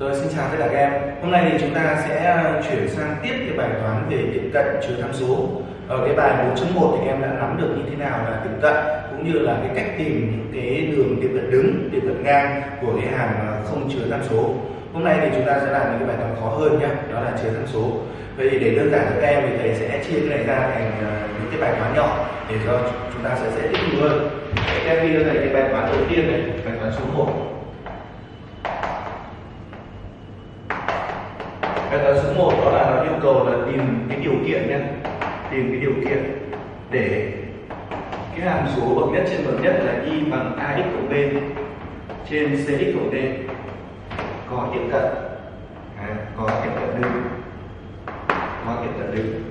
Rồi xin chào tất cả các em. Hôm nay thì chúng ta sẽ ờ, chuyển sang tiếp cái bài toán về tiệm cận chứa tham số. Ở cái bài 4.1 thì các em đã nắm được như thế nào là tiệm cận cũng như là cái cách tìm những cái đường tiệm cận đứng, tiệm cận ngang của cái hàng không chứa tham số. Hôm nay thì chúng ta sẽ làm những cái bài toán khó hơn nhé, đó là chứa tham số. Vậy thì để đơn giản cho các em thì thầy sẽ chia cái này ra thành ờ, những cái bài toán nhỏ để cho chúng ta sẽ dễ tiếp thu hơn. Các em ghi cho thầy cái bài toán đầu tiên này, bài toán số 1 cái toán số 1 đó là nó yêu cầu là tìm cái điều kiện nhé. Tìm cái điều kiện để cái hàm số bậc nhất trên bậc nhất là y bằng ax cộng b trên cx cộng d. Có tiệm cận. À, có tiệm cận đứng. Có tiệm cận đứng.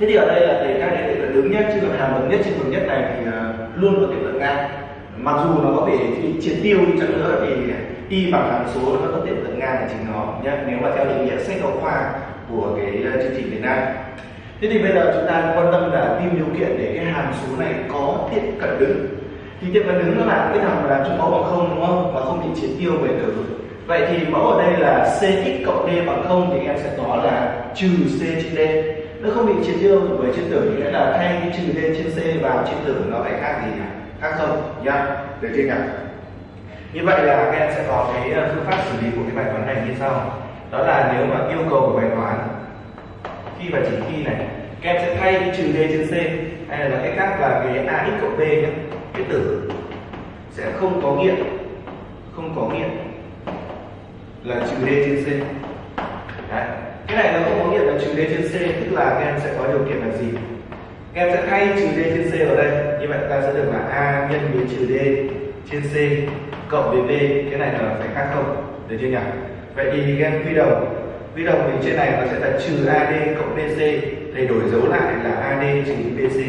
Thế thì ở đây là để các cái tiệm cận đứng nhất chứ còn hàm bậc nhất trên bậc nhất này thì à, luôn có tiệm cận ngang. Mặc dù nó có thể triệt tiêu đi chăng nữa thì y bằng hàm số nó có tiệm cận ngang là chính nó nhé nếu mà theo định nghĩa sách giáo khoa của cái ờ, chương trình Việt Nam. Thế thì bây giờ chúng ta quan tâm là tìm điều kiện để cái hàm số này có tiệm cận đứng. Thì tiệm cận đứng nó là cái thằng mà làm cho mẫu bằng không, đúng không? Và không bị triệt tiêu về tử vậy thì mẫu ở đây là cx cộng d bằng không thì em sẽ có là trừ c trên d. Nó không bị triệt tiêu với trên tử, nghĩa là thay cái trừ d trên c vào trên tử nó phải khác gì nhỉ? Khác không? Nhá được chưa nhỉ? Như vậy là các em sẽ có cái ờ, phương pháp xử lý của cái bài toán này như sau. Đó là nếu mà yêu cầu của bài toán, khi và chỉ khi này, các em sẽ thay cái trừ d trên c, hay là cách khác là cái ax cộng b nhé cái tử, sẽ không có nghiệm không có nghiệm là trừ d trên c. Đấy. cái này nó không có nghiệm là trừ d trên c, tức là các em sẽ có điều kiện là gì? Các em sẽ thay trừ d trên c ở đây, như vậy ta sẽ được là a nhân với trừ d trên c cộng với b cái này là phải khác không? Được chưa nhỉ? Vậy thì các em quy đồng. Quy đồng thì trên này nó sẽ là trừ ad cộng bc thầy đổi dấu lại là ad trừ bc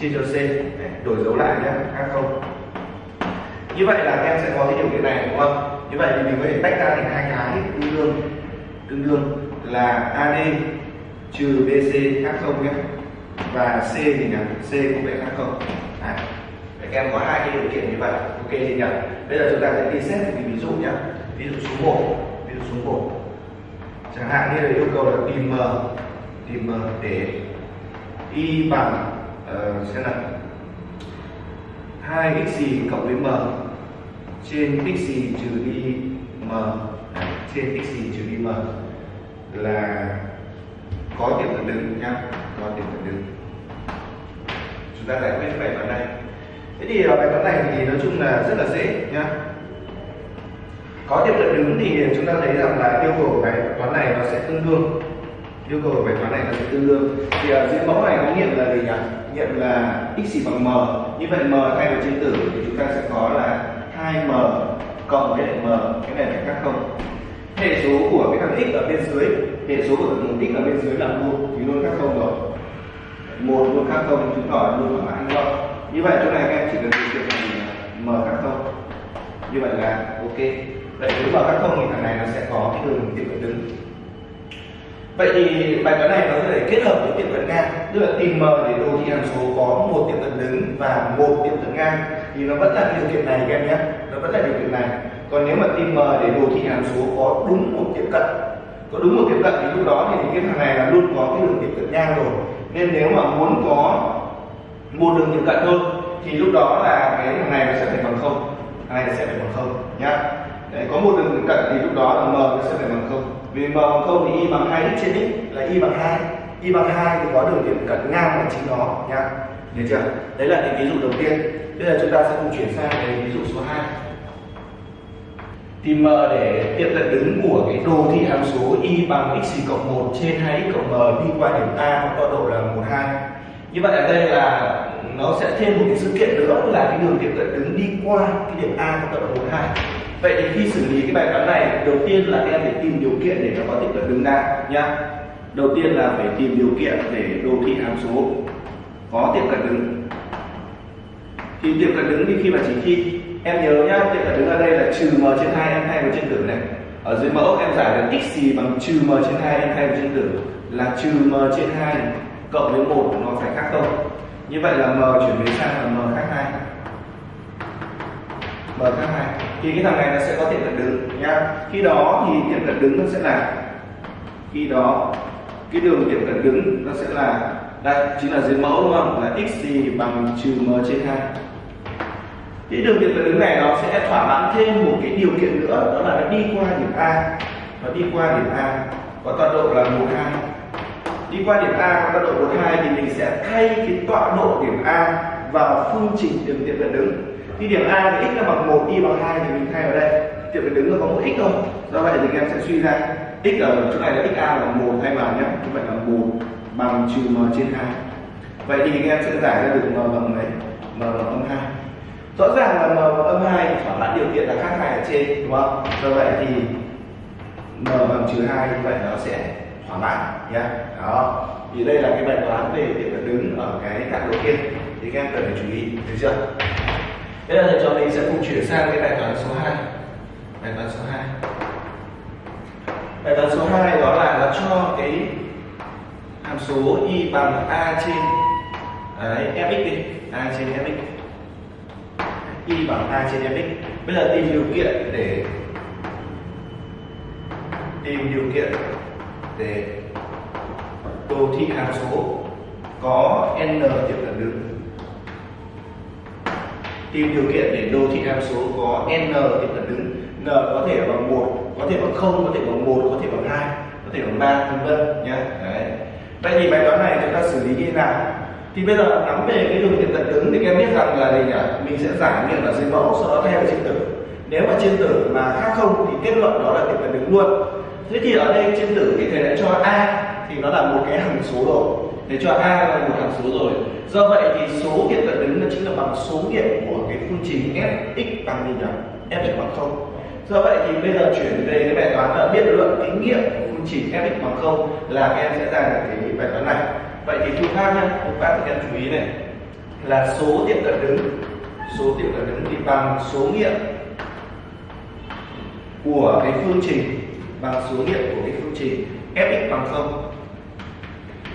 chia cho c Đấy, đổi dấu lại nhé khác không? Như vậy là các em sẽ có cái điều kiện này đúng không? Như vậy thì mình có thể tách ra thành hai cái tương đương. Tương đương là ad trừ bc khác không nhé và c thì nhỉ? C cũng phải khác không? À, các em có hai cái điều kiện như vậy ok thì nhỉ. Bây giờ chúng ta sẽ đi xét một cái ví dụ nhé ví dụ số 1 ví dụ số 1 chẳng hạn như là yêu cầu là tìm m tìm m để y bằng uh, xem nào. 2 x gì cộng với m? Trên x gì trừ đi m? Trên x gì trừ đi m? Là có điểm cận đứng nhá có điểm cận đứng chúng ta giải quyết bài toán này thế thì ờ, bài toán này thì nói chung là rất là dễ, nhá. Có tiệm cận đứng thì chúng ta thấy rằng là yêu cầu của bài toán này nó sẽ tương đương. Yêu cầu của bài toán này nó sẽ tương đương. Thì ở dưới mẫu này có nghiệm là gì nhỉ? Nghiệm là x bằng m. Như vậy m thay vào trên tử thì chúng ta sẽ có là 2m cộng với lại m. Cái này phải khác không? Hệ số của cái thằng x ở bên dưới, hệ số của thằng x ở bên dưới là một thì luôn khác không rồi. Một luôn khác không, chứng tỏ luôn thỏa mãn không như vậy chỗ này các em chỉ cần điều kiện là m khác không như vậy là ok. Vậy nếu mà các không thì thằng này nó sẽ có cái đường tiệm cận đứng. Vậy thì bài toán này nó có thể kết hợp với tiệm cận ngang. Tức là tìm m để đồ thị hàm số có một tiệm cận đứng và một tiệm cận ngang. Thì nó vẫn là điều kiện này các em nhé. Nó vẫn là điều kiện này. Còn nếu mà tìm m để đồ thị hàm số có đúng một tiệm cận, có đúng một tiệm cận thì lúc đó thì cái thằng này là luôn có cái đường tiệm cận ngang rồi. Nên nếu mà muốn có một đường tiệm cận thôi thì lúc đó là cái thằng này nó sẽ phải bằng không. Thằng này sẽ phải bằng không nhá. Đấy, có một đường cận thì lúc đó là m nó sẽ phải bằng không. Vì m bằng không thì y bằng hai x trên x là y bằng hai. Y bằng hai thì có đường điểm cận ngang bằng chính nó nhá. Nhớ chưa? Đấy là cái ví dụ đầu tiên. Bây giờ chúng ta sẽ cùng chuyển sang cái ví dụ số 2 tìm m để tiệm cận đứng của cái đồ thị hàm số y bằng x cộng 1 trên 2x cộng m đi qua điểm a có tọa độ là 1 2 như vậy ở đây là nó sẽ thêm một cái sự kiện nữa là cái đường tiệm cận đứng đi qua cái điểm a của tập hợp hai. Vậy thì khi xử lý cái bài toán này, đầu tiên là các em phải tìm điều kiện để nó có tiệm cận đứng ra nhá. Đầu tiên là phải tìm điều kiện để đồ thị hàm số có tiệm cận đứng. Thì tiệm cận đứng thì khi mà chỉ khi em nhớ nhá tiệm cận đứng ở đây là trừ m trên hai em thay vào trên tử này. Ở dưới mẫu em giải được x gì bằng trừ m trên hai em thay vào trên tử là trừ m trên hai cộng với 1 nó phải khác không? Như vậy là m chuyển biến sang là m khác 2 m khác 2 thì cái thằng này nó sẽ có tiệm cận đứng, nhá. Khi đó thì tiệm cận đứng nó sẽ là khi đó, cái đường tiệm cận đứng nó sẽ là đây, chính là dưới mẫu đúng không? Là x gì bằng trừ m trên 2 cái đường tiệm cận đứng này nó sẽ thỏa mãn thêm một cái điều kiện nữa, đó là nó đi qua điểm a. Nó đi qua điểm a, có tọa độ là 12 đi qua điểm A có tọa độ 42 thì mình sẽ thay cái tọa độ điểm A vào phương trình đường tiệm cận đứng. Khi điểm A thì x là bằng 1, y bằng 2 thì mình thay vào đây. Tiệm cận đứng nó có một x thôi. Do vậy thì các em sẽ suy ra x ở chỗ này là xa A bằng 1 thay vào nhé. Như vậy là 1 bằng trừ m trên 2 vậy thì các em sẽ giải ra được m bằng mấy m bằng âm 2 rõ ràng là m bằng âm 2 thỏa mãn điều kiện là khác hai ở trên đúng không? Do vậy thì m bằng trừ 2 như vậy nó sẽ thỏa mãn nhé. Đó. Thì đây là cái bài toán về điểm đứng ở cái dạng đầu tiên. Thì các em cần phải chú ý được chưa? Bây giờ thầy trò mình sẽ cùng chuyển sang cái bài toán số 2 bài toán số 2 bài toán số 2 đó là nó cho cái hàm số y bằng a trên đấy, fx đi. A trên fx. Y bằng a trên fx. Bây giờ tìm điều kiện để tìm điều kiện để đồ thị hàm số có n điểm cận đứng tìm điều kiện để đồ thị hàm số có n điểm cận đứng n có thể bằng một, có thể bằng không, có thể bằng một, có thể bằng hai, có thể bằng ba, vân vân nhé đấy. Vậy thì bài toán này chúng ta xử lý như thế nào? Thì bây giờ nắm về cái đường tiệm cận đứng thì các em biết rằng là gì nhỉ? Mình sẽ giải nghiệm là dưới mẫu, sau đó thay vào trên tử nếu mà trên tử mà khác không thì kết luận đó là tiệm cận đứng luôn thế thì ở đây trên tử thì thầy đã cho a thì nó là một cái hằng số rồi. Để cho a là một hằng số rồi. Do vậy thì số tiệm cận đứng nó chính là bằng số nghiệm của cái phương trình fx bằng gì nhỉ? F bằng không. Do vậy thì bây giờ chuyển về cái bài toán là biện luận cái nghiệm của phương trình fx bằng không là các em sẽ ra được cái bài toán này. Vậy thì phương pháp nhá phương pháp thì các em chú ý này. Là số tiệm cận đứng số tiệm cận đứng thì bằng số nghiệm của cái phương trình bằng số nghiệm của cái phương trình fx bằng không.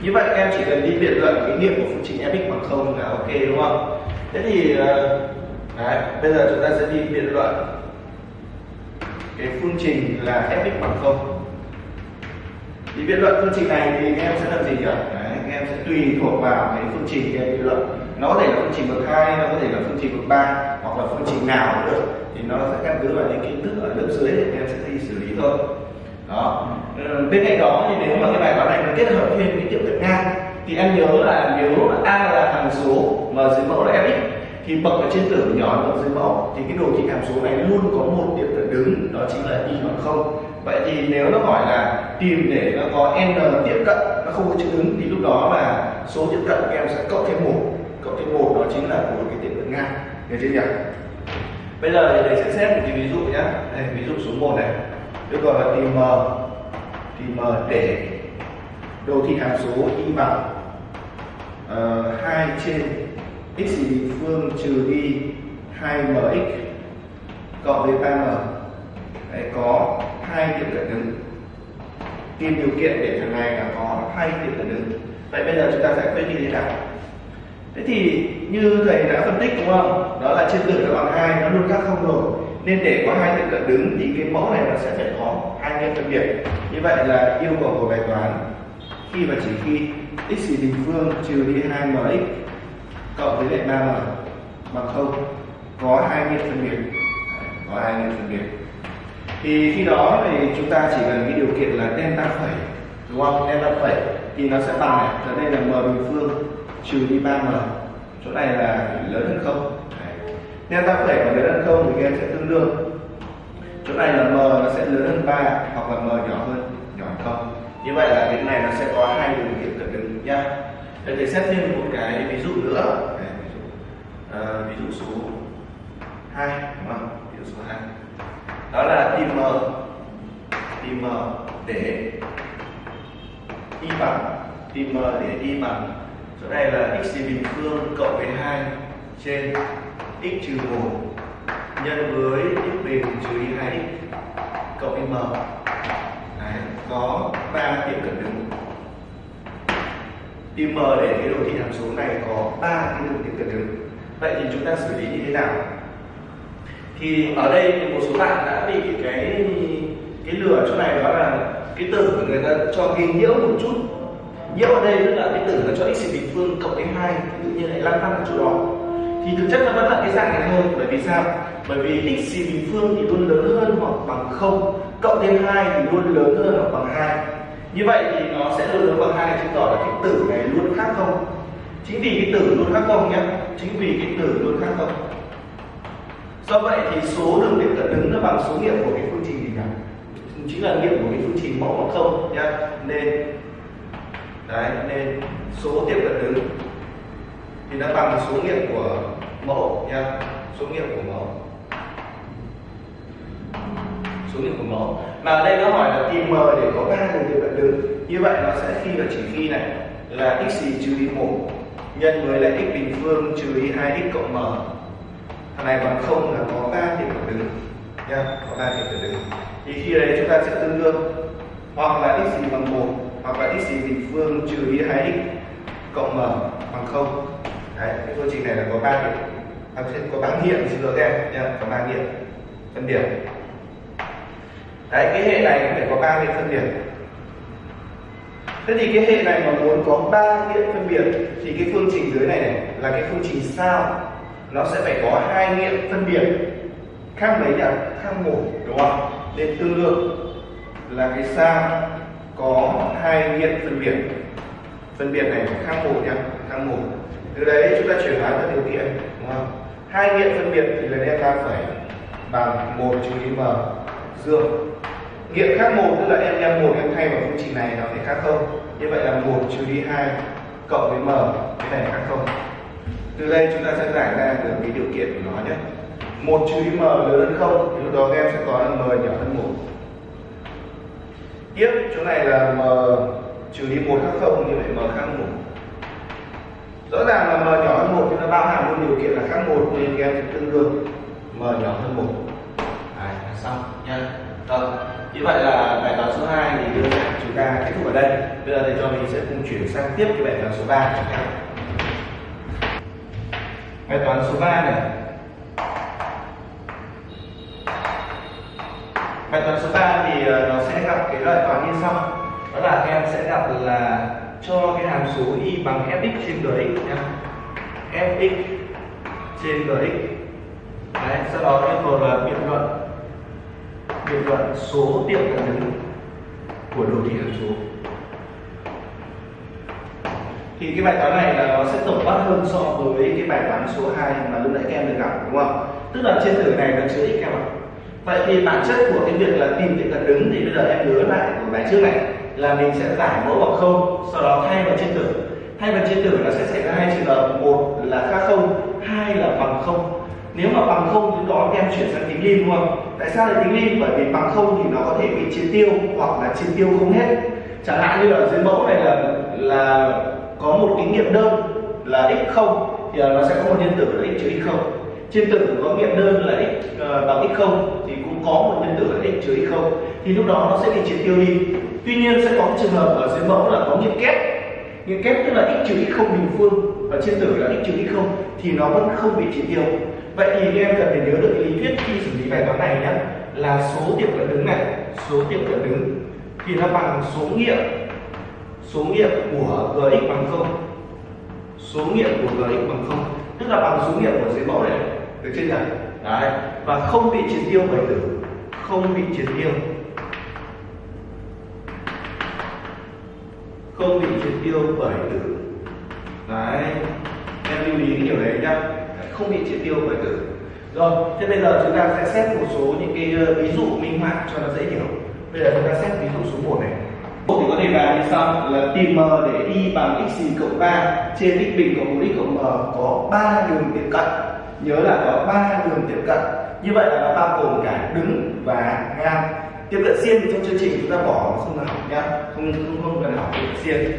Như vậy các em chỉ cần đi biện luận cái nghiệm của phương trình fx bằng không là ok đúng không? Thế thì ờ, đấy, bây giờ chúng ta sẽ đi biện luận cái phương trình là fx bằng không. Thì biện luận phương trình này thì các em sẽ làm gì nhỉ? Đấy, các em sẽ tùy thuộc vào cái phương trình các em biện luận. Nó có thể là phương trình bậc hai nó có thể là phương trình bậc ba hoặc là phương trình nào cũng được thì nó sẽ căn cứ vào những kiến thức ở lớp dưới để các em sẽ đi xử lý thôi đó. Ờ, bên cạnh đó thì nếu mà cái bài toán này nó kết hợp thêm cái tiệm cận ngang thì em nhớ là nếu a là hằng số mà dưới mẫu là fx thì bậc ở trên tử nhỏ hơn bậc dưới mẫu. Thì cái đồ thị hàm số này luôn có một tiệm cận đứng đó chính là y bằng không. Vậy thì nếu nó hỏi là tìm để nó có n tiếp cận nó không có chữ đứng thì lúc đó là số tiếp cận các em sẽ cộng thêm một cộng thêm một đó chính là của cái tiệm cận ngang được chưa nhỉ? Bây giờ thì thầy sẽ xét một cái ví dụ nhé đây, ví dụ số 1 này được gọi là tìm m tìm m để đồ thị hàm số y bằng ờ, uh, 2 trên x bình phương trừ đi 2mx cộng với 3m Đấy, có hai điểm cận đứng tìm điều kiện để thằng này là có hai điểm cận đứng vậy bây giờ chúng ta giải quyết như thế nào? Thế thì như thầy đã phân tích đúng không? Đó là trên tử nó bằng hai nó luôn khác không rồi nên để có hai tiệm cận đứng thì cái mẫu này nó sẽ phải có hai nghiệm phân biệt. Như vậy là yêu cầu của bài toán, khi và chỉ khi x bình phương trừ đi 2mx cộng với lại 3m bằng không, có hai nghiệm phân biệt. Có hai nghiệm phân biệt. Thì khi đó thì chúng ta chỉ cần cái điều kiện là delta phẩy, đúng không? Delta phẩy thì nó sẽ bằng này. Ở đây là m bình phương trừ đi 3m chỗ này là lớn hơn không? Delta phẩy mà lớn hơn không thì các em sẽ tương đương. Chỗ này là m nó sẽ lớn hơn 3 hoặc là m nhỏ hơn nhỏ hơn không. Như vậy là cái này nó sẽ có hai điều kiện cận đứng nhá. Để thì xét thêm một cái ví dụ nữa. Đấy, ví dụ, à, ví dụ số 2 đúng không? Ví dụ số 2 đó là tìm m tìm m để y bằng tìm m để y bằng. Chỗ này là x bình phương cộng với 2 trên x trừ 1 nhân với x bình trừ y 2x cộng với m. Đấy, có ba tiệm cận đứng tìm m để cái đồ thị hàm số này có ba cái đường tiệm cận đứng vậy thì chúng ta xử lý như thế nào? Thì ở đây một số bạn đã bị cái cái lửa chỗ này đó là cái tử của người ta cho ghi nhiễu một chút. Nhiễu ở đây tức là cái tử nó cho x bình phương cộng với hai tự nhiên lại lăn tăn ở chỗ đó thì thực chất nó vẫn là cái dạng này thôi. Bởi vì sao? Bởi vì x bình phương thì luôn lớn hơn hoặc bằng không, cộng thêm hai thì luôn lớn hơn hoặc bằng hai. Như vậy thì nó sẽ luôn lớn bằng hai chứng tỏ là cái tử này luôn khác không? Chính vì cái tử luôn khác không nhé chính vì cái tử luôn khác không? Do vậy thì số đường tiếp cận đứng nó bằng số nghiệm của cái phương trình gì nhỉ? Chính là nghiệm của cái phương trình mẫu bằng không nhé nên, đấy, nên số tiệm cận đứng thì nó bằng số nghiệm của mẫu nha. Số nghiệm của mẫu. Số nghiệm của mẫu. Mà ở đây nó hỏi là tìm m để có ba đường tiếp cận đường như vậy nó sẽ khi và chỉ khi này là x trừ đi một nhân với lại x bình phương trừ đi hai x cộng m. Thằng này bằng không là có ba điểm cận đường nha, có ba điểm cận đường thì khi đấy chúng ta sẽ tương đương. Hoặc là x gì bằng một, hoặc là x gì bình phương trừ đi hai x cộng m bằng không đấy cái phương trình này là có ba điểm. À, có ba nghiệm xin lỗi em. Nha có ba nghiệm. Phân điểm. Đấy cái hệ này cũng phải có ba nghiệm phân điểm. Thế thì cái hệ này mà muốn có ba nghiệm phân biệt thì cái phương trình dưới này, này là cái phương trình sao? Nó sẽ phải có hai nghiệm phân biệt khác mấy nhỉ? Khác một đúng không? Nên tương đương là cái sao có hai nghiệm phân biệt phân biệt này khác một nhá khác một từ đấy chúng ta chuyển hóa các điều kiện, đúng không? Hai nghiệm phân biệt thì là delta phải bằng một trừ đi m, dương. Nghiệm khác một tức là em đem một, em thay vào phương trình này nó phải khác không? Như vậy là một trừ đi hai cộng với m, cái này khác không? Từ đây chúng ta sẽ giải ra được cái điều kiện của nó nhé. Một trừ đi m lớn hơn không? Thì lúc đó em sẽ có là m nhỏ hơn một. Tiếp, chỗ này là m trừ đi một khác không? Như vậy m khác một rõ ràng là m nhỏ hơn một thì nó bao hàm luôn điều kiện là khác một nên các em sẽ tương đương m nhỏ hơn một. Đấy, xong nha. Rồi như vậy là bài toán số 2 thì đưa chúng ta kết thúc ở đây. Bây giờ thì cho mình sẽ cùng chuyển sang tiếp cái bài toán số 3 bài toán số 3 này. Bài toán số 3 thì ờ, nó sẽ gặp cái loại toán như sau. Đó là các em sẽ gặp là cho cái hàm số y bằng fx trên gx nhá. Fx trên gx Đấy, sau đó yêu cầu là biện luận. Biện luận số tiệm cận đứng của đồ thị hàm số. Thì cái bài toán này là nó sẽ tổng quát hơn so với cái bài toán số 2 mà lúc nãy các em được gặp đúng không? Tức là trên tử này nó chứa x em ạ. Vậy thì bản chất của cái việc là tìm tiệm cận đứng thì bây giờ em nhớ lại của bài trước này là mình sẽ giải mẫu bằng không sau đó thay vào trên tử. Thay vào trên tử là sẽ xảy ra hai trường hợp. Một là khác không hai là bằng không. Nếu mà bằng không thì đó em chuyển sang tính lim đúng không? Tại sao lại tính lim bởi vì bằng không thì nó có thể bị chia tiêu hoặc là chia tiêu không hết. Chẳng hạn như là dưới mẫu này là là có một cái nghiệm đơn là x không thì nó sẽ có một nhân tử là x trừ x không. Trên tử có nghiệm đơn là x uh, bằng x không thì cũng có một nhân tử là x trừ x không. Thì lúc đó nó sẽ bị triệt tiêu đi tuy nhiên sẽ có trường hợp ở dưới mẫu là có nghiệm kép. Nghiệm kép tức là x trừ x không bình phương. Và trên tử là x trừ x không, thì nó vẫn không bị chỉ tiêu. Vậy thì các em cần phải nhớ được lý thuyết khi xử lý bài toán này nhé là số tiệm cận đứng này, số tiệm cận đứng. Thì nó bằng số nghiệm số nghiệm của gx bằng không. Số nghiệm của gx bằng không. Tức là bằng số nghiệm của dưới mẫu này, được chưa nhỉ? Đấy, và không bị triệt tiêu bởi tử. Không bị triệt tiêu. Không bị triệt tiêu bởi tử. Đấy, em lưu ý cái điều đấy nhá. Không bị triệt tiêu bởi tử. Rồi, thế bây giờ chúng ta sẽ xét một số những cái ờ, ví dụ minh họa cho nó dễ hiểu. Bây giờ chúng ta xét ví dụ số 1 này. Một thì có thể làm như sau, là tìm m để y bằng x cộng 3 trên x bình cộng 1 x cộng m có 3 đường tiếp cận. Nhớ là có 3 đường tiếp cận. Như vậy là nó bao gồm cả đứng và ngang tiếp cận riêng trong chương trình chúng ta bỏ không cần học nhá. Không không, không cần học tiếp cận riêng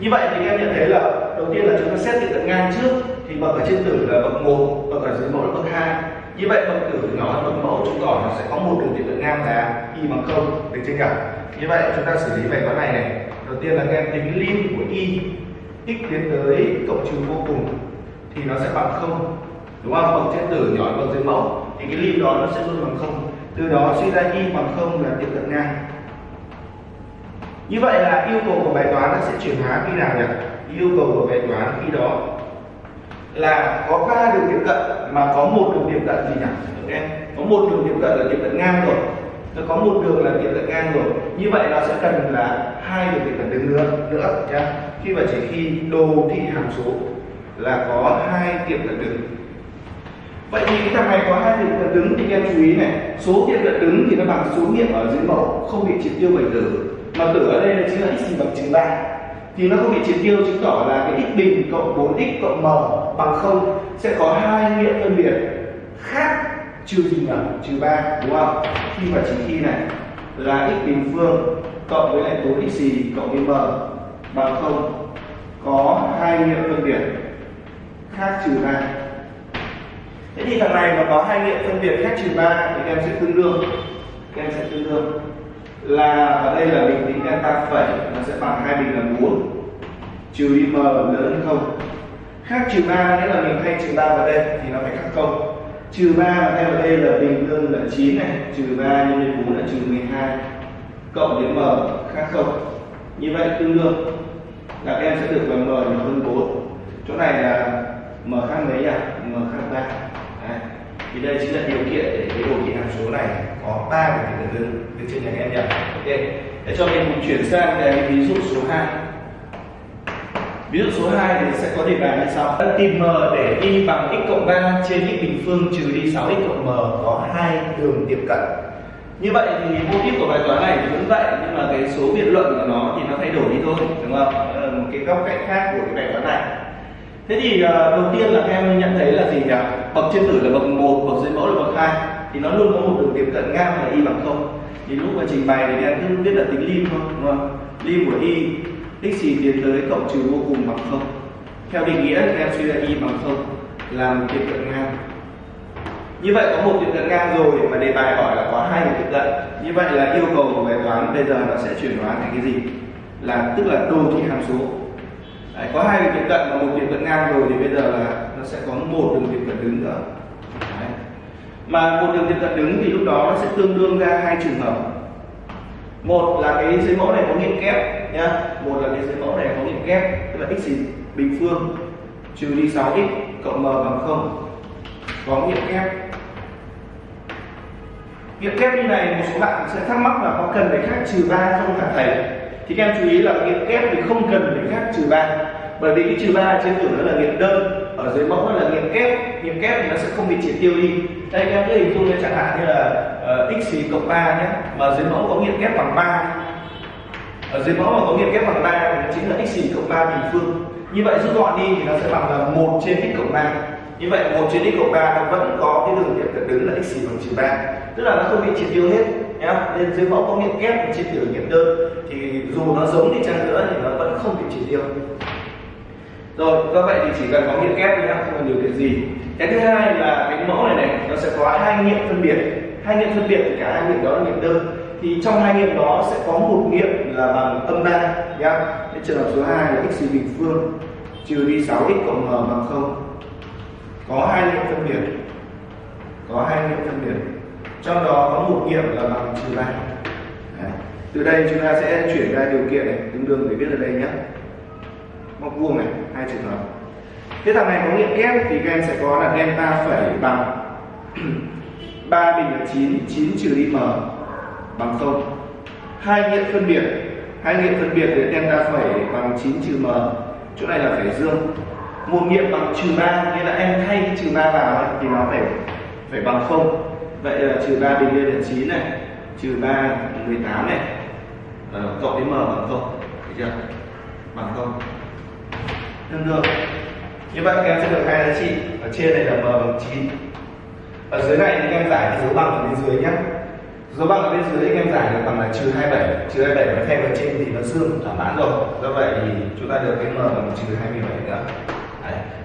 như vậy thì em nhận thấy là đầu tiên là chúng ta xét tiếp cận ngang trước thì bậc ở trên tử là bậc 1, bậc ở dưới mẫu là bậc 2 như vậy bậc tử nhỏ hơn bậc mẫu chứng tỏ nó sẽ có một đường tiếp cận ngang là y bằng không được chưa cả như vậy chúng ta xử lý bài toán này này. Đầu tiên là các em tính lim của y x tiến tới cộng trừ vô cùng thì nó sẽ bằng không. Đúng không? Bậc trên tử nhỏ hơn bậc dưới mẫu thì cái lim đó nó sẽ luôn bằng không từ đó suy ra y bằng không là tiệm cận ngang. Như vậy là yêu cầu của bài toán nó sẽ chuyển hóa khi nào nhỉ? Yêu cầu của bài toán khi đó là có ba đường tiệm cận mà có một đường tiệm cận gì nhỉ? Em có một đường tiệm cận là tiệm cận ngang rồi. Nó có một đường là tiệm cận ngang rồi. Như vậy nó sẽ cần là hai đường tiệm cận đứng nữa nữa, nhá. Khi mà chỉ khi đồ thị hàm số là có hai tiệm cận đứng vậy thì cái thằng này có hai tiệm cận đứng thì em chú ý này. Số tiệm cận đứng thì nó bằng số nghiệm ở dưới mẫu, không bị triệt tiêu bởi tử. Mà tử ở đây là chính là x bằng trừ ba. Thì nó không bị triệt tiêu, chứng tỏ là cái x bình cộng 4x cộng m bằng không sẽ có hai nghiệm phân biệt khác trừ gì nhỉ? Trừ ba, đúng không? Khi mà chỉ khi này là x bình phương cộng với lại 4 x cộng với m bằng không có hai nghiệm phân biệt khác trừ ba thế thì thằng này mà có hai nghiệm phân biệt khác trừ ba thì em sẽ tương đương. Em sẽ tương đương. Là ở đây là bình tính delta phẩy, nó sẽ bằng hai bình là 4 trừ m lớn hơn không? Khác trừ ba nghĩa là mình thay trừ ba vào đây thì nó phải khác không? Trừ ba mà thay vào đây là bình tương là 9 này. Trừ ba nhân với 4 là trừ 12 cộng với m, khác không? Như vậy tương đương. Là em sẽ được bằng m nhỏ hơn 4 chỗ này là m khác mấy nhỉ m khác 3 thì đây chính là điều kiện để cái đồ thị hàm số này có ba cái tương được được chưa nhà em nhỉ? Ok. Để cho mình cùng chuyển sang cái ví dụ số 2 ví dụ số 2 thì sẽ có đề bài như sau. Tìm m để y bằng x cộng 3 trên x bình phương trừ đi 6 x cộng m có hai đường tiệm cận. Như vậy thì mô típ của bài toán này cũng vậy, nhưng mà cái số biện luận của nó thì nó thay đổi đi thôi, đúng không? Đó là một cái góc cạnh khác của cái bài toán này thế thì ờ, đầu tiên là các em nhận thấy là gì nhỉ? Bậc trên tử là bậc một, bậc dưới mẫu là bậc hai. Thì nó luôn có một đường tiệm cận ngang là y bằng không. Thì lúc mà trình bày thì em cứ biết là tính lim thôi, đúng không? Lim của y x gì tiến tới cộng trừ vô cùng bằng không. Theo định nghĩa thì em suy ra y bằng không là một tiệm cận ngang. Như vậy có một tiệm cận ngang rồi mà đề bài hỏi là có hai tiếp tiệm cận. Như vậy là yêu cầu của bài toán bây giờ nó sẽ chuyển hóa thành cái gì? Là, tức là đồ thị hàm số. Đấy, có hai đường tiệm cận và một tiệm cận ngang rồi thì bây giờ là nó sẽ có một đường tiệm cận đứng nữa. Đấy. mà một đường tiệm cận đứng thì lúc đó nó sẽ tương đương ra hai trường hợp. Một là cái dưới mẫu này có nghiệm kép nhá. Một là cái dưới mẫu này có nghiệm kép tức là x bình phương trừ đi 6x cộng m bằng không có nghiệm kép. Nghiệm kép như này một số bạn sẽ thắc mắc là có cần phải khác trừ ba không hả thầy? Thì các em chú ý là nghiệm kép thì không cần phải khác trừ ba. Bởi vì cái trừ ba trên tử nó là nghiệm đơn ở dưới mẫu nó là nghiệm kép nghiệm kép thì nó sẽ không bị triệt tiêu đi. Đây các em cứ hình dung như chẳng hạn như là uh, x cộng ba nhé mà dưới mẫu có nghiệm kép bằng 3 ở dưới mẫu mà có nghiệm kép bằng 3 thì nó chính là x cộng ba bình phương. Như vậy rút gọn đi thì nó sẽ bằng là một trên x cộng ba. Như vậy một trên x cộng ba nó vẫn có cái đường nghiệm cận đứng là x bằng trừ ba. Tức là nó không bị triệt tiêu hết nhá nên dưới mẫu có nghiệm kép và tiểu nghiệm đơn. Thì dù nó giống đi chăng nữa thì nó vẫn không bị chỉ tiêu rồi, do vậy thì chỉ cần có nghiệm kép thôi nhá, không cần điều kiện gì. Cái thứ hai là cái mẫu này này, nó sẽ có hai nghiệm phân biệt. Hai nghiệm phân biệt thì cả hai nghiệm đó là nghiệm đơn. Thì trong hai nghiệm đó sẽ có một nghiệm là bằng âm ba, nhá. Cái trường hợp số 2 là x bình phương, trừ đi 6x cộng m bằng không. Có hai nghiệm phân biệt. Có hai nghiệm phân biệt trong đó có một nghiệm là bằng trừ ba từ đây chúng ta sẽ chuyển ra điều kiện này tương đương để viết ở đây nhé. Móc vuông này hai trường hợp. Thế thằng này có nghiệm kép thì các em sẽ có là delta phẩy bằng 3 bình là 9 9 trừ đi m bằng không. Hai nghiệm phân biệt hai nghiệm phân biệt thì delta phẩy bằng 9 trừ m. Chỗ này là phải dương. Một nghiệm bằng trừ ba nghĩa là em thay cái trừ ba vào ấy, thì nó phải phải bằng không vậy là trừ 3 bình lên là 9 này trừ 3 18 này à, cộng với m bằng không thấy chưa? Bằng không. Tương đương như vậy các em sẽ được hai giá trị. Ở trên này là m bằng 9 ở dưới này thì các em giải dấu bằng ở bên dưới nhé dấu bằng ở bên dưới thì các em giải được bằng là trừ 27 trừ 27 mà thay vào trên thì nó dương thỏa mãn rồi. Do vậy thì chúng ta được cái m bằng trừ 27 nữa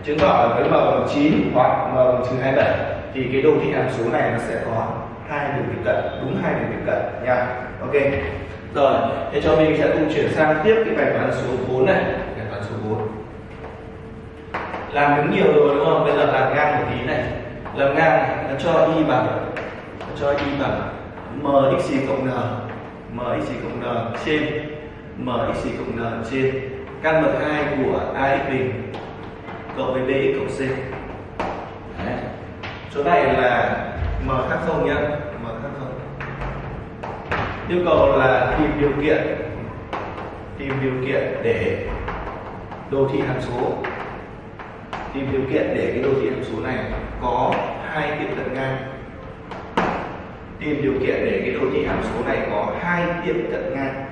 chứng tỏ với m bằng 9 hoặc m bằng trừ 27 thì cái đồ thị hàm số này nó sẽ có hai đường tiếp cận, đúng hai đường tiếp cận nha. Ok. Rồi, thế cho mình sẽ cùng chuyển sang tiếp cái bài toán số 4 này. Bài toán số 4 làm đứng nhiều rồi đúng không? Bây giờ làm ngang một tí này. Làm ngang này, nó cho y bằng, nó cho y bằng mx cộng n. Mx cộng n trên mx cộng n trên. Căn bậc hai của ax bình cộng với bx cộng c. Đấy. chỗ này là m khác không nhá m khác không. Yêu cầu là tìm điều kiện tìm điều kiện để đồ thị hàm số. Tìm điều kiện để cái đồ thị hàm số này có hai tiệm cận ngang. Tìm điều kiện để cái đồ thị hàm số này có hai tiệm cận ngang.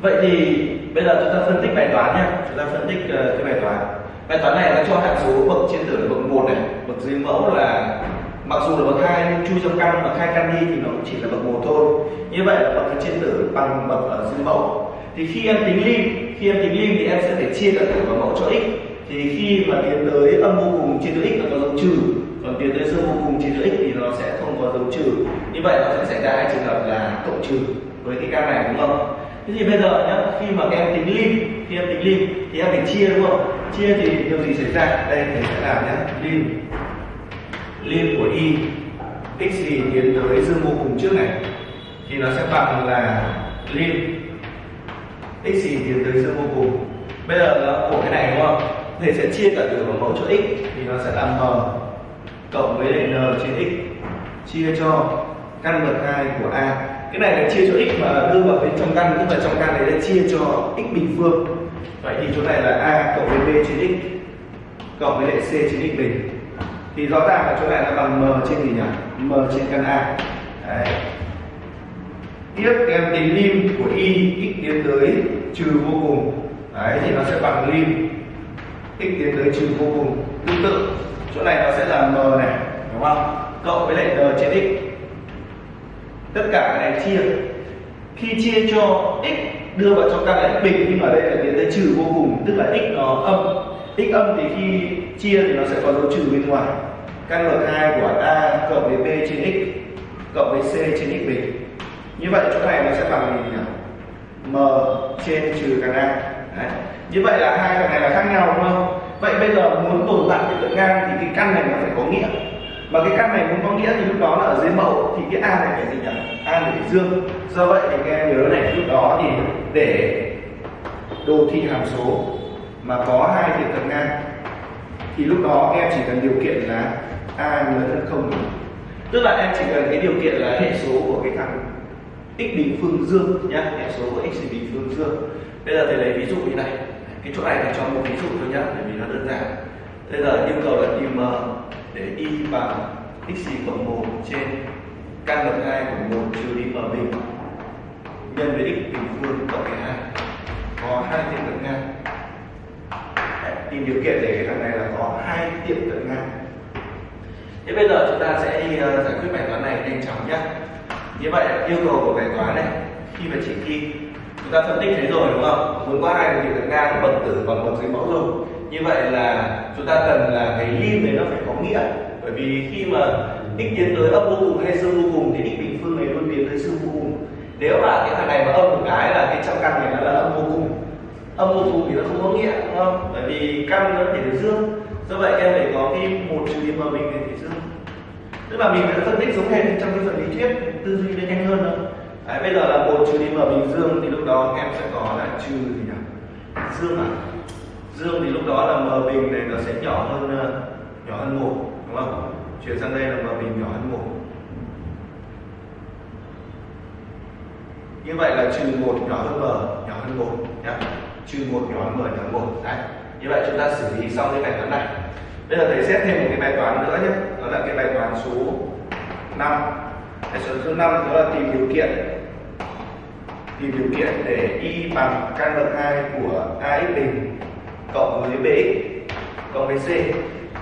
Vậy thì bây giờ chúng ta phân tích bài toán nhé chúng ta phân tích uh, cái bài toán bài toán này nó cho hàm số bậc trên tử là bậc một này, bậc dưới mẫu là mặc dù là bậc hai nhưng chui trong căn, bậc hai căn đi thì nó cũng chỉ là bậc một thôi. Như vậy là bậc trên tử bằng bậc ở dưới mẫu. Thì khi em tính lim, khi em tính lim thì em sẽ phải chia cả tử và mẫu cho x. Thì khi mà tiến tới âm vô cùng chia cho x nó có dấu trừ. Còn tiến tới dương vô cùng chia cho x thì nó sẽ không có dấu trừ. Như vậy nó sẽ xảy ra hai trường hợp là cộng trừ với cái căn này, đúng không? Thế thì bây giờ nhá, khi mà các em tính lim, khi em tính lim thì em phải chia, đúng không? Chia thì điều gì xảy ra? Đây thầy sẽ làm nhé. Lim. Lim của y. X gì tiến tới dương vô cùng trước này. Thì nó sẽ bằng là lim. X gì tiến tới dương vô cùng. Bây giờ nó của cái này đúng không? Thầy sẽ chia cả tử vào mẫu cho x, thì nó sẽ là m cộng với lại n trên x. Chia cho căn bậc hai của a. Cái này là chia cho x mà đưa vào bên trong căn, tức là trong căn này là chia cho x bình phương vậy thì chỗ này là a cộng với b trên x cộng với lại c trên x bình. Thì rõ ràng là chỗ này là bằng m trên gì nhỉ? M trên căn a. Đấy. tiếp em tính lim của y x tiến tới trừ vô cùng. Đấy, thì nó sẽ bằng lim x tiến tới trừ vô cùng. Tương tự chỗ này nó sẽ là m này đúng không? Cộng với lại n trên x. Tất cả cái này chia. Khi chia cho x đưa vào trong căn này bình, nhưng ở đây là tiến tới trừ vô cùng, tức là x nó âm. X âm thì khi chia thì nó sẽ có dấu trừ bên ngoài. Căn bậc hai của a cộng với b trên x cộng với c trên x bình. Như vậy chỗ này nó sẽ bằng gì nhỉ? M trên trừ căn a. Đấy. như vậy là hai thằng này là khác nhau, đúng không? Vậy bây giờ muốn tồn tại cái tượng ngang thì cái căn này nó phải có nghĩa mà cái căn này muốn có nghĩa thì lúc đó là ở dưới mẫu, thì cái a này phải gì nhỉ? A này phải dương. Do vậy thì các em nhớ này, lúc đó thì để đồ thị hàm số mà có hai tiệm cận ngang, thì lúc đó em chỉ cần điều kiện là a lớn hơn không. Tức là em chỉ cần cái điều kiện là hệ số của cái thằng x bình phương dương nhá, hệ số của x bình phương dương. Bây giờ thầy lấy ví dụ như này, cái chỗ này thầy cho một ví dụ thôi nhá, bởi vì nó đơn giản. Bây giờ yêu cầu là tìm ờ, để y bằng x cộng 1 trên căn bậc 2 của 1 trừ đi m bình nhân với x bình phương cộng với 2 có hai tiệm cận ngang. Tìm điều kiện để cái thằng này là có hai tiệm cận ngang. Thế bây giờ chúng ta sẽ đi ờ, giải quyết bài toán này nhanh chóng nhé như vậy, yêu cầu của bài toán này, khi mà chỉ thi, chúng ta phân tích thấy rồi, đúng không? Muốn có hai tiệm cận ngang, bậc tử bằng bậc dưới mẫu rồi như vậy là chúng ta cần là cái lim này nó phải có nghĩa. Bởi vì khi mà x tiến tới âm vô cùng hay dương vô cùng thì x bình phương này luôn tiến tới dương vô cùng. Nếu mà cái thằng này mà âm một cái là cái trong căn này nó là âm vô cùng. Âm vô cùng thì nó không có nghĩa đúng không? Bởi vì căn nó thể là dương. Do vậy em phải có cái một trừ điểm mà mình để thể dương. Tức là mình đã phân tích giống hệt trong cái phần lý thuyết tư duy nó nhanh hơn thôi. Đấy, bây giờ là một trừ đi mở bình dương thì lúc đó em sẽ có là trừ gì nhỉ? Dương à? Dương thì lúc đó là m bình này nó sẽ nhỏ hơn ờ, nhỏ hơn một, đúng không? Chuyển sang đây là m bình nhỏ hơn một. Như vậy là trừ một nhỏ hơn m nhỏ hơn một nhé trừ một nhỏ hơn m nhỏ hơn một, đấy. Như vậy chúng ta xử lý xong cái bài toán này. Bây giờ thầy xét thêm một cái bài toán nữa nhé đó là cái bài toán số 5 bài số số 5 đó là tìm điều kiện, tìm điều kiện để y bằng căn bậc 2 của ax bình cộng với bx cộng với c,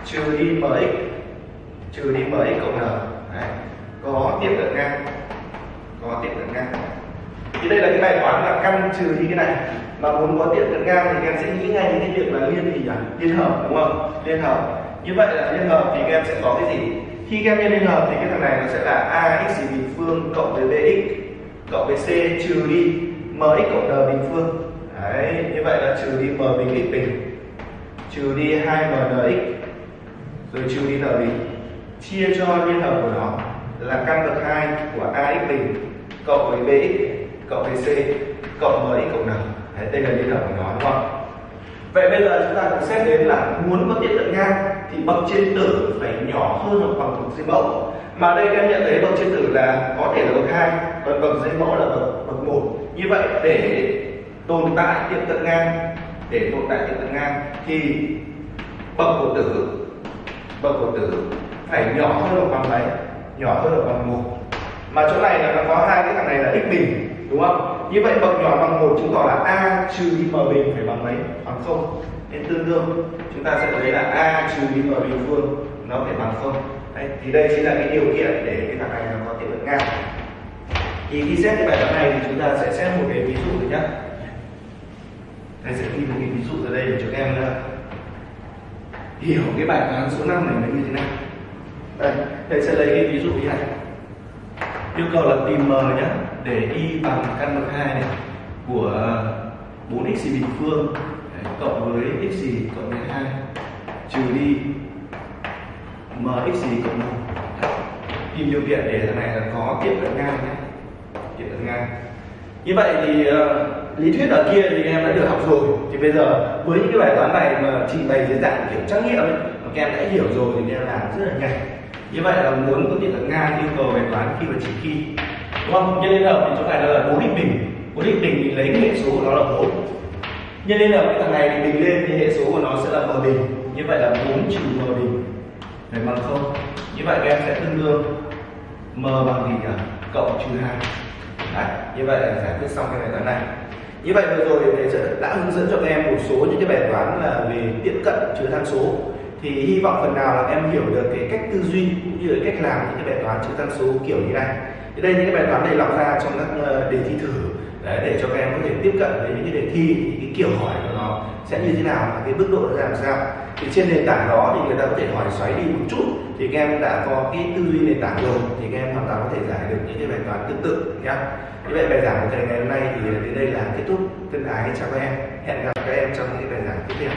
trừ đi mx trừ đi mx cộng n. Đấy. có tiếp cận ngang. Có tiếp cận ngang. Thì đây là cái bài toán là căn trừ đi cái này. Mà muốn có tiếp cận ngang thì em sẽ nghĩ ngay đến cái việc là liên gì nhỉ? Liên hợp, đúng không? Liên hợp. Như vậy là liên hợp thì các em sẽ có cái gì? Khi các em liên hợp thì cái thằng này nó sẽ là ax bình phương cộng với bx cộng với c trừ đi mx cộng n bình phương là trừ đi m bình x bình trừ đi 2 mnx rồi trừ đi n bình chia cho liên hợp của nó là căn bậc 2 của ax bình cộng với bx cộng với c cộng với x cộng n. Đấy, đây là liên hợp của nó đúng không? Vậy bây giờ chúng ta cũng xét đến là muốn có tiếp cận ngang thì bậc trên tử phải nhỏ hơn hoặc bằng bậc dưới mẫu. Mà đây các em nhận thấy bậc trên tử là có thể là bậc hai còn bậc dưới mẫu là bậc bậc một. Như vậy để tồn tại tiệm cận ngang. Để tồn tại tiệm cận ngang thì bậc của tử bậc của tử phải nhỏ hơn hoặc bằng mấy? Nhỏ hơn hoặc bằng một. Mà chỗ này là nó có hai cái thằng này là x bình đúng không? Như vậy bậc nhỏ bằng một chứng tỏ là a trừ m bình phải bằng mấy? Bằng không. Nên tương đương chúng ta sẽ thấy là a trừ m bình phương nó phải bằng không. Đấy, thì đây chính là cái điều kiện để cái thằng này nó có tiệm cận ngang. Thì khi xét cái bài toán này thì chúng ta sẽ xét một cái ví dụ nữa nhé thầy sẽ ghi một cái ví dụ ở đây để cho các em ờ, hiểu cái bài toán số 5 này là như thế nào. Đây thầy sẽ lấy cái ví dụ như này yêu cầu là tìm m nhé để y bằng căn bậc hai này của 4x bình phương Đấy, cộng với x cộng với 2 trừ đi mx cộng 1 tìm điều kiện để thằng này là có tiệm cận ngang nhé tiệm cận ngang. Như vậy thì uh, lý thuyết ở kia thì em đã được học rồi. Thì bây giờ với những cái bài toán này mà trình bày dưới dạng kiểu trắc nghiệm ấy, mà các em đã hiểu rồi thì em làm rất là nhanh. Như vậy là muốn có thể là ngang yêu cầu bài toán khi và chỉ khi đúng không? Nhân liên hợp thì chỗ này là bốn định bình. Bốn định bình thì lấy cái hệ số của nó là bốn. Nhân liên hợp cái thằng này thì bình lên thì hệ số của nó sẽ là m bình. Như vậy là 4 trừ m bình. Phải bằng không? Như vậy các em sẽ tương đương m bằng gì nhỉ? Cộng trừ hai. Đấy, như vậy là giải quyết xong cái bài toán này như vậy vừa rồi thầy sẽ đã hướng dẫn cho các em một số những cái bài toán là về tiếp cận chứa thang số. Thì hy vọng phần nào là em hiểu được cái cách tư duy cũng như là cách làm những cái bài toán chứa thang số kiểu như này. Thì đây những cái bài toán này lọc ra trong các ờ, đề thi thử. Đấy, để cho các em có thể tiếp cận với những cái đề thi thì cái kiểu hỏi của nó sẽ như thế nào và cái mức độ nó làm sao. Thì trên nền tảng đó thì người ta có thể hỏi xoáy đi một chút thì các em đã có cái tư duy nền tảng rồi, thì các em hoàn toàn có thể giải được những cái bài toán tương tự nhé như vậy bài giảng của thầy ngày hôm nay thì đến đây là kết thúc. Thân ái chào các em. Hẹn gặp các em trong những bài giảng tiếp theo.